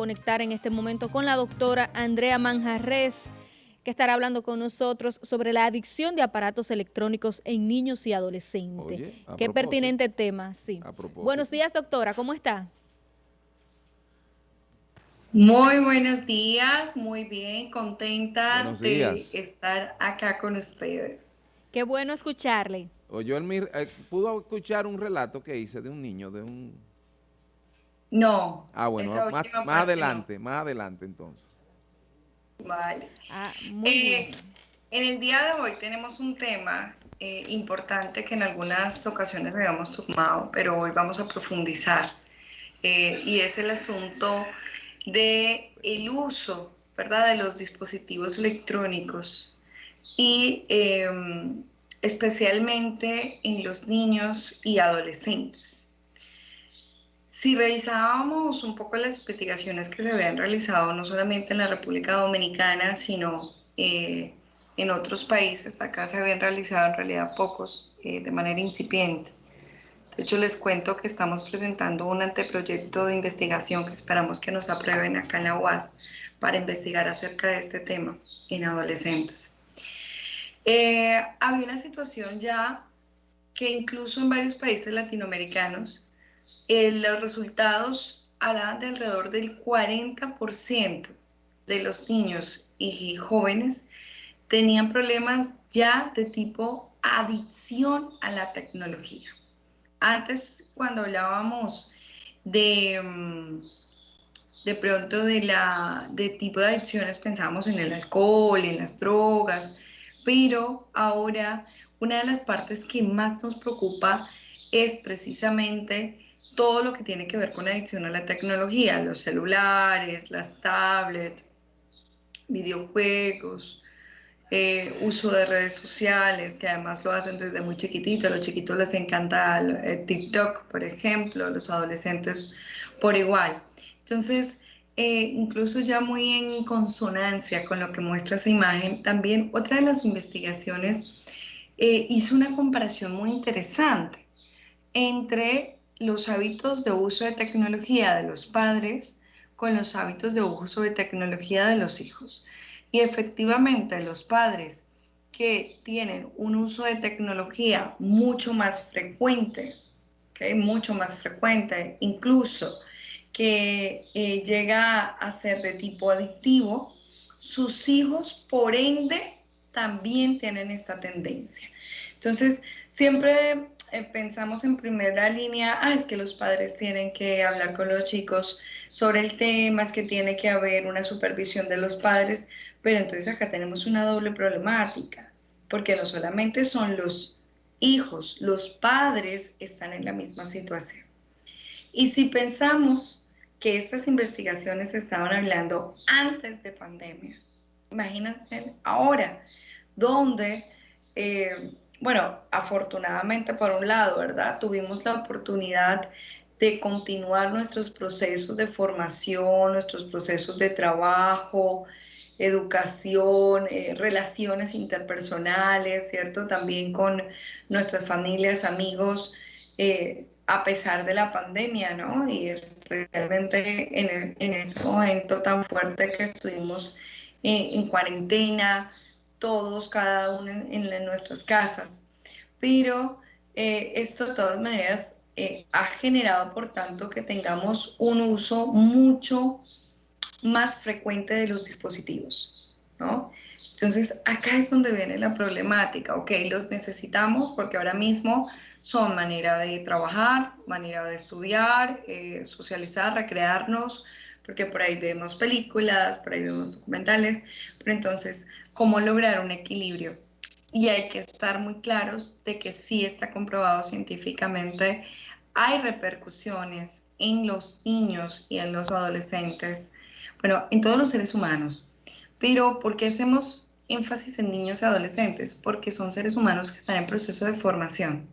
conectar en este momento con la doctora Andrea Manjarres, que estará hablando con nosotros sobre la adicción de aparatos electrónicos en niños y adolescentes. Qué pertinente tema, sí. Buenos días, doctora, ¿cómo está? Muy buenos días, muy bien, contenta de estar acá con ustedes. Qué bueno escucharle. Oyó el, eh, ¿Pudo escuchar un relato que hice de un niño, de un... No. Ah, bueno, más, adelante, más adelante entonces. Vale. Ah, eh, en el día de hoy tenemos un tema eh, importante que en algunas ocasiones habíamos tomado, pero hoy vamos a profundizar. y es el asunto de el uso, ¿verdad?, de los dispositivos electrónicos y em, especialmente en los niños y adolescentes. Si revisábamos un poco las investigaciones que se habían realizado no solamente en la República Dominicana, sino eh, en otros países, acá se habían realizado en realidad pocos eh, de manera incipiente. De hecho, les cuento que estamos presentando un anteproyecto de investigación que esperamos que nos aprueben acá en la UAS para investigar acerca de este tema en adolescentes. Eh, había una situación ya que incluso en varios países latinoamericanos eh, los resultados hablaban de alrededor del 40% de los niños y jóvenes tenían problemas ya de tipo adicción a la tecnología. Antes, cuando hablábamos de, mm, pronto de tipo de adicciones, pensábamos en el alcohol, en las drogas, pero ahora una de las partes que más nos preocupa es precisamente todo lo que tiene que ver con adicción a la tecnología, los celulares, las tablets, videojuegos, eh, uso de redes sociales, que además lo hacen desde muy chiquitito. A los chiquitos les encanta eh, TikTok, por ejemplo, los adolescentes por igual. Entonces, eh, incluso ya muy en consonancia con lo que muestra esa imagen, también otra de las investigaciones hizo una comparación muy interesante entre los hábitos de uso de tecnología de los padres con los hábitos de uso de tecnología de los hijos. Y efectivamente los padres que tienen un uso de tecnología mucho más frecuente, mucho más frecuente, incluso que eh, llega a ser de tipo adictivo, sus hijos, por ende, también tienen esta tendencia. Entonces, siempre eh, pensamos en primera línea, ah, es que los padres tienen que hablar con los chicos sobre el tema, es que tiene que haber una supervisión de los padres, pero entonces acá tenemos una doble problemática, porque no solamente son los hijos, los padres están en la misma situación. Y si pensamos que estas investigaciones estaban hablando antes de pandemia, imagínense ahora, donde, eh, bueno, afortunadamente por un lado, ¿verdad? Tuvimos la oportunidad de continuar nuestros procesos de formación, nuestros procesos de trabajo, educación, eh, relaciones interpersonales, ¿cierto? También con nuestras familias, amigos, eh, a pesar de la pandemia, ¿no? Y especialmente en, en ese momento tan fuerte que estuvimos en, cuarentena, todos, cada uno en, nuestras casas. Pero eh, esto de todas maneras ha generado, por tanto, que tengamos un uso mucho más frecuente de los dispositivos, ¿no? Entonces, acá es donde viene la problemática, ok, los necesitamos porque ahora mismo son manera de trabajar, manera de estudiar, eh, socializar, recrearnos, porque por ahí vemos películas, por ahí vemos documentales, pero entonces, ¿cómo lograr un equilibrio? Y hay que estar muy claros de que sí está comprobado científicamente, hay repercusiones en los niños y en los adolescentes bueno, en todos los seres humanos. Pero ¿por qué hacemos énfasis en niños y adolescentes? Porque son seres humanos que están en proceso de formación.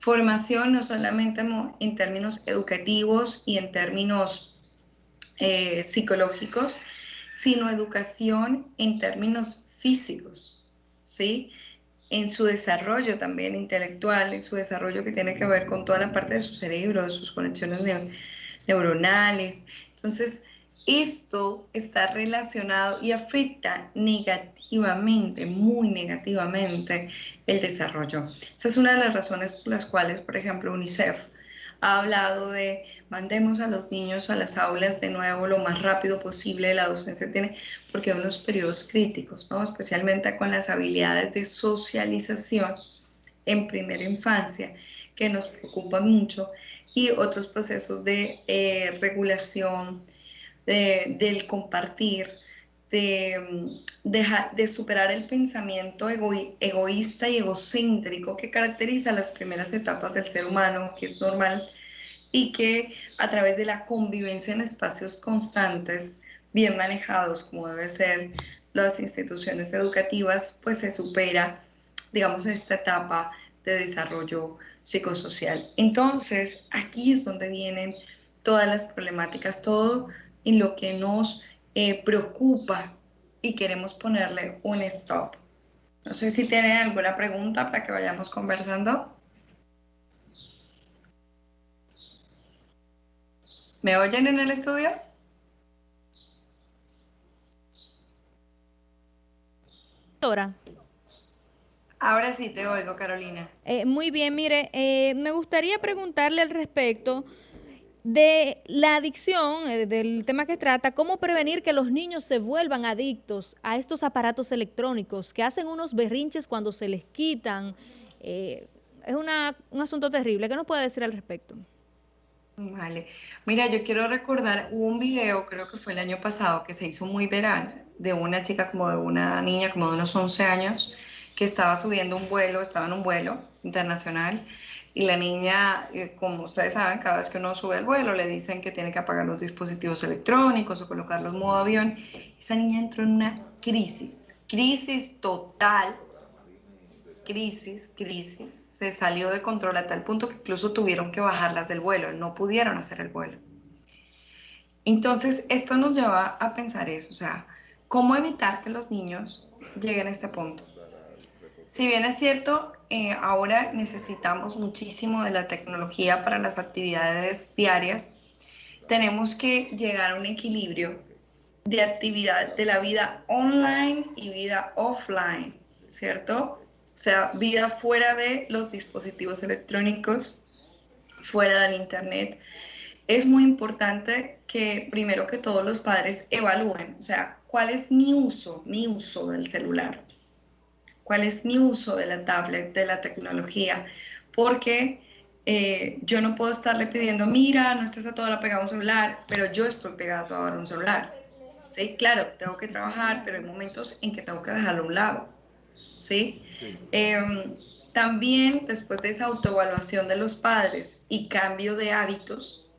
Formación no solamente en términos educativos y en términos eh, psicológicos, sino educación en términos físicos, ¿sí? En su desarrollo también intelectual, en su desarrollo que tiene que ver con toda la parte de su cerebro, de sus conexiones neuronales. Entonces, esto está relacionado y afecta negativamente, muy negativamente, el desarrollo. Esa es una de las razones por las cuales, por ejemplo, UNICEF ha hablado de mandemos a los niños a las aulas de nuevo lo más rápido posible, la docencia tiene, porque hay unos periodos críticos, ¿no? especialmente con las habilidades de socialización en primera infancia, que nos preocupan mucho, y otros procesos de eh, regulación, del compartir, de, de, superar el pensamiento egoísta y egocéntrico que caracteriza las primeras etapas del ser humano, que es normal, y que a través de la convivencia en espacios constantes, bien manejados como debe ser las instituciones educativas, pues se supera, digamos, esta etapa de desarrollo psicosocial. Entonces, aquí es donde vienen todas las problemáticas, todo en lo que nos eh, preocupa y queremos ponerle un stop. No sé si tienen alguna pregunta para que vayamos conversando. ¿Me oyen en el estudio? Ahora. Ahora sí te oigo, Carolina. Eh, muy bien, mire, eh, me gustaría preguntarle al respecto de la adicción, eh, del tema que trata, cómo prevenir que los niños se vuelvan adictos a estos aparatos electrónicos, que hacen unos berrinches cuando se les quitan. Eh, es una, un asunto terrible. ¿Qué nos puede decir al respecto? Vale. Mira, yo quiero recordar un video, creo que fue el año pasado, que se hizo muy viral, de una chica como de una niña como de unos 11 años, que estaba subiendo un vuelo, estaba en un vuelo internacional, y la niña, eh, como ustedes saben, cada vez que uno sube al vuelo le dicen que tiene que apagar los dispositivos electrónicos o colocarlos en modo avión. Esa niña entró en una crisis, crisis total, crisis, crisis. Se salió de control a tal punto que incluso tuvieron que bajarlas del vuelo, no pudieron hacer el vuelo. Entonces, esto nos lleva a pensar eso, o sea, ¿cómo evitar que los niños lleguen a este punto? Si bien es cierto, eh, ahora necesitamos muchísimo de la tecnología para las actividades diarias, tenemos que llegar a un equilibrio de actividad de la vida online y vida offline, ¿cierto? O sea, vida fuera de los dispositivos electrónicos, fuera del Internet. Es muy importante que primero que todos los padres evalúen, o sea, cuál es mi uso, mi uso del celular cuál es mi uso de la tablet, de la tecnología, porque eh, yo no puedo estarle pidiendo, mira, no estés a toda la pegada a un celular, pero yo estoy pegado a un celular. Sí, claro, tengo que trabajar, pero hay momentos en que tengo que dejarlo a un lado. ¿sí? Em, también, después de esa autoevaluación de los padres y cambio de hábitos,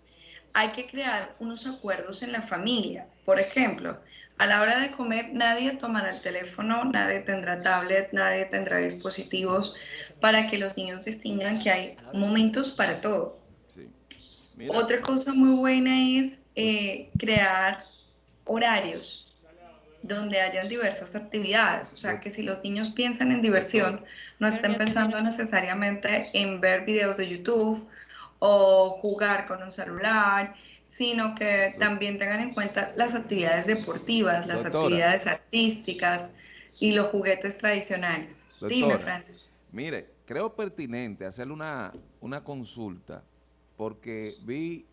hay que crear unos acuerdos en la familia. Por ejemplo, a la hora de comer nadie tomará el teléfono, nadie tendrá tablet, nadie tendrá dispositivos para que los niños distingan que hay momentos para todo. Otra cosa muy buena es eh, crear horarios donde hayan diversas actividades. O sea, que si los niños piensan en diversión, no estén pensando necesariamente en ver videos de YouTube o jugar con un celular, sino que también tengan en cuenta las actividades deportivas, las actividades artísticas y los juguetes tradicionales. Dime, Francis. Mire, creo pertinente hacerle una, una consulta porque vi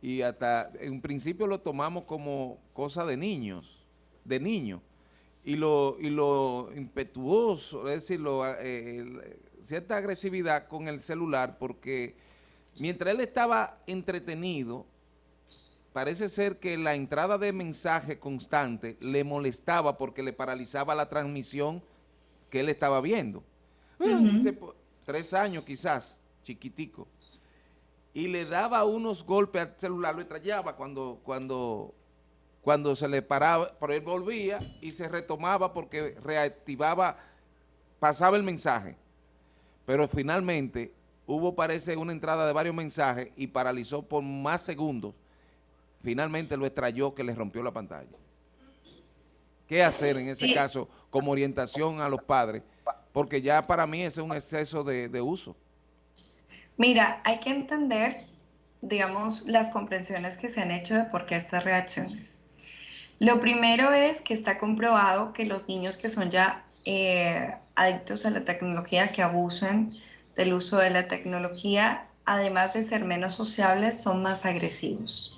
y hasta en principio lo tomamos como cosa de niños, de niños, y lo, y lo impetuoso, es decir, eh, cierta agresividad con el celular porque mientras él estaba entretenido, parece ser que la entrada de mensaje constante le molestaba porque le paralizaba la transmisión que él estaba viendo. tres años quizás, chiquitico. Y le daba unos golpes al celular, lo estrellaba cuando, cuando, cuando se le paraba, pero él volvía y se retomaba porque reactivaba, pasaba el mensaje. Pero finalmente hubo, parece, una entrada de varios mensajes y paralizó por más segundos finalmente lo extrayó que le rompió la pantalla. ¿Qué hacer en ese caso como orientación a los padres? Porque ya para mí ese es un exceso de, uso. Mira, hay que entender, digamos, las comprensiones que se han hecho de por qué estas reacciones. Lo primero es que está comprobado que los niños que son ya eh, adictos a la tecnología, que abusan del uso de la tecnología, además de ser menos sociables, son más agresivos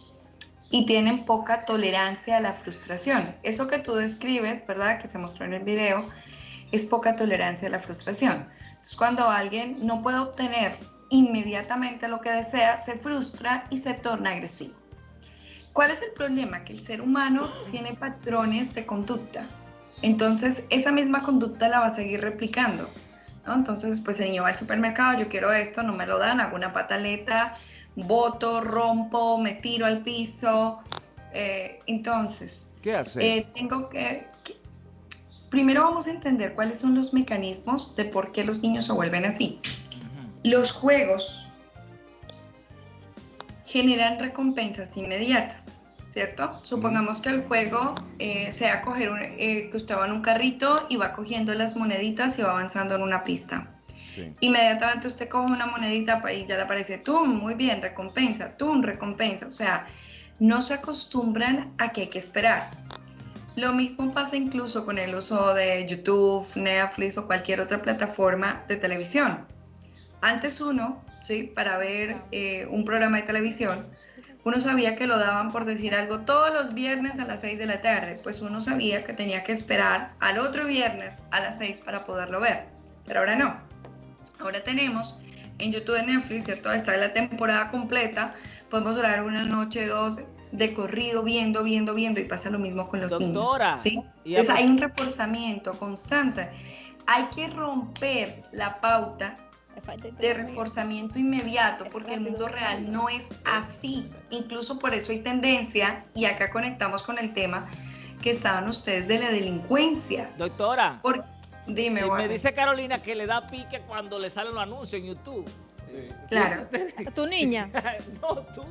y tienen poca tolerancia a la frustración. Eso que tú describes, ¿verdad? Que se mostró en el video, es poca tolerancia a la frustración. Entonces, cuando alguien no puede obtener inmediatamente lo que desea, se frustra y se torna agresivo. ¿Cuál es el problema? Que el ser humano tiene patrones de conducta. Entonces, esa misma conducta la va a seguir replicando. Entonces, pues el niño va al supermercado, yo quiero esto, no me lo dan, hago una pataleta, voto, rompo, me tiro al piso. Eh, entonces, ¿qué hace? Eh, tengo que, Primero vamos a entender cuáles son los mecanismos de por qué los niños se vuelven así. Los juegos generan recompensas inmediatas, ¿cierto? Supongamos que el juego eh, sea coger eh, que usted va en un carrito y va cogiendo las moneditas y va avanzando en una pista. Inmediatamente usted coge una monedita y ya le aparece, tú, muy bien, recompensa, tú, recompensa. O sea, no se acostumbran a que hay que esperar. Lo mismo pasa incluso con el uso de YouTube, Netflix o cualquier otra plataforma de televisión. Antes uno, ¿sí? para ver eh, un programa de televisión, uno sabía que lo daban por decir algo todos los viernes a las 6 de la tarde, pues uno sabía que tenía que esperar al otro viernes a las 6 para poderlo ver, pero ahora no. Ahora tenemos en YouTube de Netflix, ¿cierto? Está la temporada completa, podemos durar una noche, dos, de corrido, viendo, viendo, viendo, y pasa lo mismo con los Doctora, niños. ¿sí? Entonces hay un reforzamiento constante. Hay que romper la pauta de reforzamiento inmediato, porque el mundo real no es así. Incluso por eso hay tendencia, y acá conectamos con el tema que estaban ustedes de la delincuencia. Doctora, dime. Me dice Carolina que le da pique cuando le salen los anuncios en YouTube. Claro. ¿Tu niña? no, tú.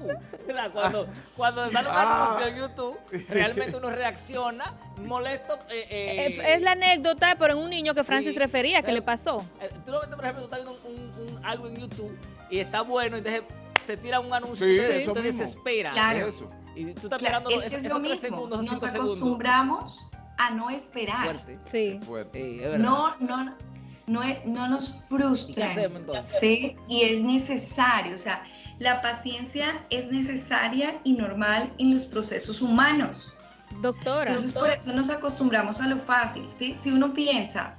Cuando, cuando sale un ah. anuncio en YouTube, realmente uno reacciona molesto. Eh, eh, es, la anécdota, pero en un niño que Francis refería, que le pasó. Eh, tú lo ves, por ejemplo, tú estás viendo un, algo en YouTube y está bueno, y entonces te tira un anuncio y tú te, desesperas. Claro. Y tú estás esperando es esos, esos tres segundos, Nos acostumbramos a no esperar. Fuerte. Sí. Fuerte. no, no, no, no nos frustran. ¿sí? Y es necesario, o sea, la paciencia es necesaria y normal en los procesos humanos. Doctora. Entonces, por eso nos acostumbramos a lo fácil, ¿sí? Si uno piensa,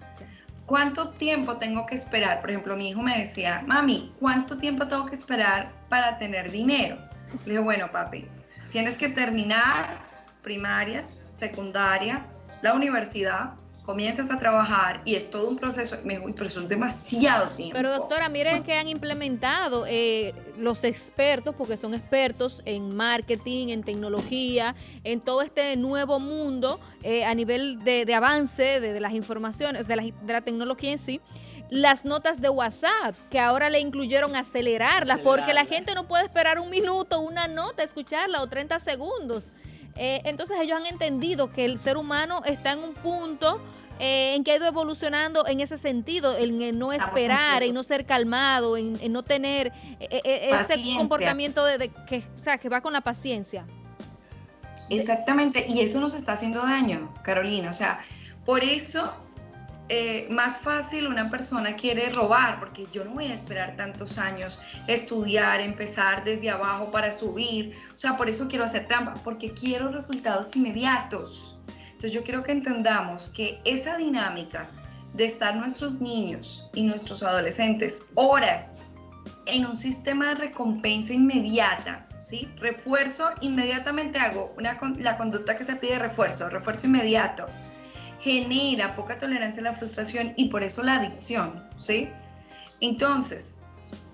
¿cuánto tiempo tengo que esperar? Por ejemplo, mi hijo me decía, mami, ¿cuánto tiempo tengo que esperar para tener dinero? Le dije, bueno, papi, tienes que terminar primaria, secundaria, la universidad, comienzas a trabajar y es todo un proceso, me dijo, pero eso es demasiado tiempo. Pero doctora, miren que han implementado eh, los expertos, porque son expertos en marketing, en tecnología, en todo este nuevo mundo eh, a nivel de, avance de, las informaciones, de la, de la tecnología en sí las notas de WhatsApp, que ahora le incluyeron acelerarlas, porque la gente no puede esperar un minuto, una nota, escucharla o 30 segundos. Eh, entonces ellos han entendido que el ser humano está en un punto eh, en que ha ido evolucionando en ese sentido, en, no esperar, en no ser calmado, en, no tener eh, ese comportamiento de, que, o sea, que va con la paciencia. Exactamente, y eso nos está haciendo daño, Carolina. O sea, por eso eh, más fácil una persona quiere robar, porque yo no voy a esperar tantos años, estudiar, empezar desde abajo para subir. O sea, por eso quiero hacer trampa, porque quiero resultados inmediatos. Entonces yo quiero que entendamos que esa dinámica de estar nuestros niños y nuestros adolescentes horas en un sistema de recompensa inmediata, ¿sí? Refuerzo, inmediatamente hago una, la conducta que se pide refuerzo, refuerzo inmediato genera poca tolerancia a la frustración y por eso la adicción, ¿sí? Entonces,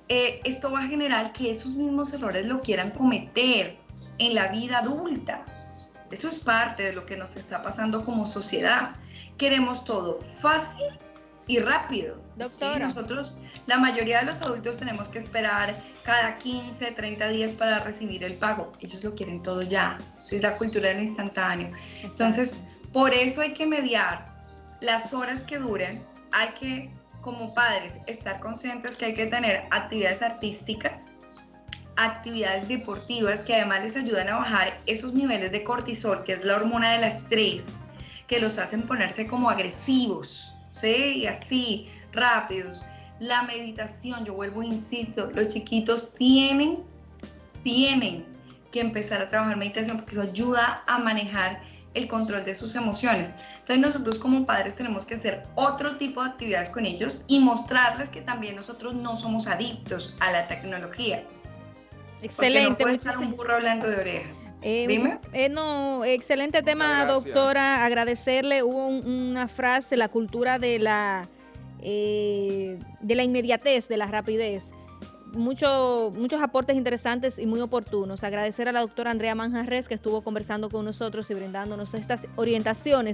eh, esto va a generar que esos mismos errores lo quieran cometer en la vida adulta. Eso es parte de lo que nos está pasando como sociedad. Queremos todo fácil y rápido. Doctora. Nosotros, la mayoría de los adultos tenemos que esperar cada 15, 30 días para recibir el pago. Ellos lo quieren todo ya. Es la cultura del instantáneo. Entonces, por eso hay que mediar las horas que duren, hay que, como padres, estar conscientes que hay que tener actividades artísticas, actividades deportivas que además les ayudan a bajar esos niveles de cortisol, que es la hormona del estrés, que los hacen ponerse como agresivos, ¿sí? Y así, rápidos. La meditación, yo vuelvo, insisto, los chiquitos tienen, tienen que empezar a trabajar meditación porque eso ayuda a manejar el control de sus emociones. Entonces nosotros como padres tenemos que hacer otro tipo de actividades con ellos y mostrarles que también nosotros no somos adictos a la tecnología. Excelente. Porque no un burro hablando de orejas. Eh, Dime. Eh, no, excelente tema, doctora. Agradecerle. Hubo una frase, la cultura de la, eh, de la inmediatez, de la rapidez mucho, muchos aportes interesantes y muy oportunos. Agradecer a la doctora Andrea Manjarres que estuvo conversando con nosotros y brindándonos estas orientaciones